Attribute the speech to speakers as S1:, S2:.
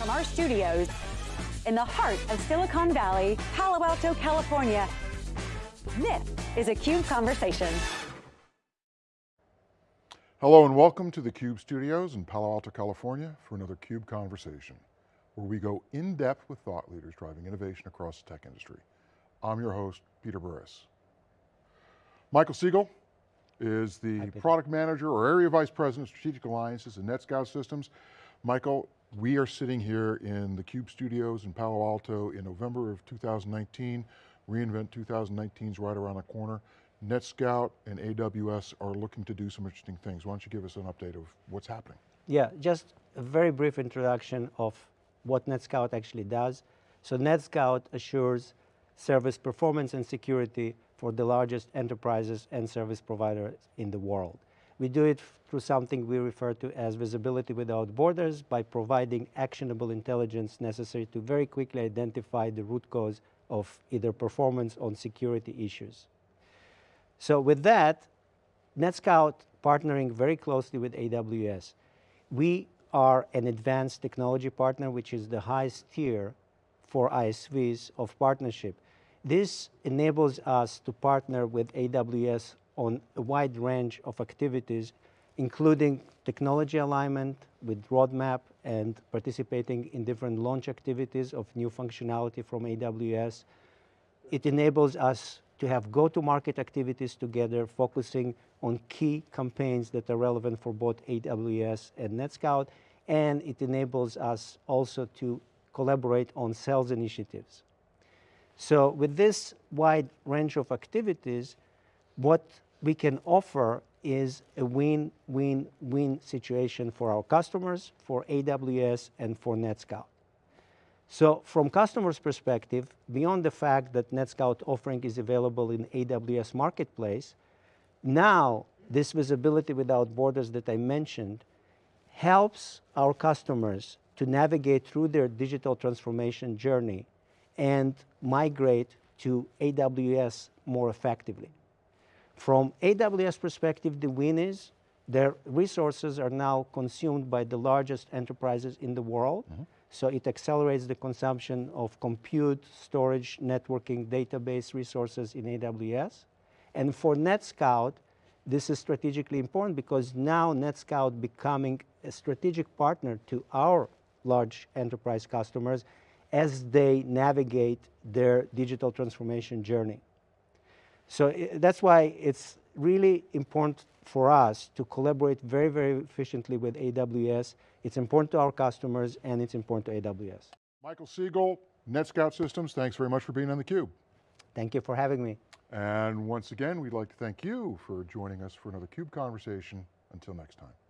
S1: From our studios in the heart of Silicon Valley, Palo Alto, California, this is a CUBE Conversation.
S2: Hello and welcome to the CUBE studios in Palo Alto, California for another CUBE Conversation, where we go in depth with thought leaders driving innovation across the tech industry. I'm your host, Peter Burris. Michael Segal is the product manager or area vice president of strategic alliances and NetScout Systems. Michael, we are sitting here in the CUBE studios in Palo Alto in November of 2019. reInvent 2019 is right around the corner. NetScout and AWS are looking to do some interesting things. Why don't you give us an update of what's happening?
S3: Yeah, just a very brief introduction of what NetScout actually does. So NetScout assures service performance and security for the largest enterprises and service providers in the world. We do it through something we refer to as visibility without borders by providing actionable intelligence necessary to very quickly identify the root cause of either performance or security issues. So with that, NetScout partnering very closely with AWS. We are an advanced technology partner, which is the highest tier for ISVs of partnership. This enables us to partner with AWS on a wide range of activities, including technology alignment with roadmap and participating in different launch activities of new functionality from AWS. It enables us to have go-to-market activities together, focusing on key campaigns that are relevant for both AWS and NetScout, and it enables us also to collaborate on sales initiatives. So with this wide range of activities, what we can offer is a win-win-win situation for our customers, for AWS, and for NetScout. So from customers' perspective, beyond the fact that NetScout offering is available in AWS Marketplace, now this visibility without borders that I mentioned helps our customers to navigate through their digital transformation journey and migrate to AWS more effectively. From AWS perspective, the win is their resources are now consumed by the largest enterprises in the world. Mm -hmm. So it accelerates the consumption of compute, storage, networking, database resources in AWS. And for NetScout, this is strategically important because now NetScout becoming a strategic partner to our large enterprise customers as they navigate their digital transformation journey. So that's why it's really important for us to collaborate very, very efficiently with AWS. It's important to our customers and it's important to AWS.
S2: Michael Segal, NetScout Systems, thanks very much for being on theCUBE.
S3: Thank you for having me.
S2: And once again, we'd like to thank you for joining us for another CUBE conversation. Until next time.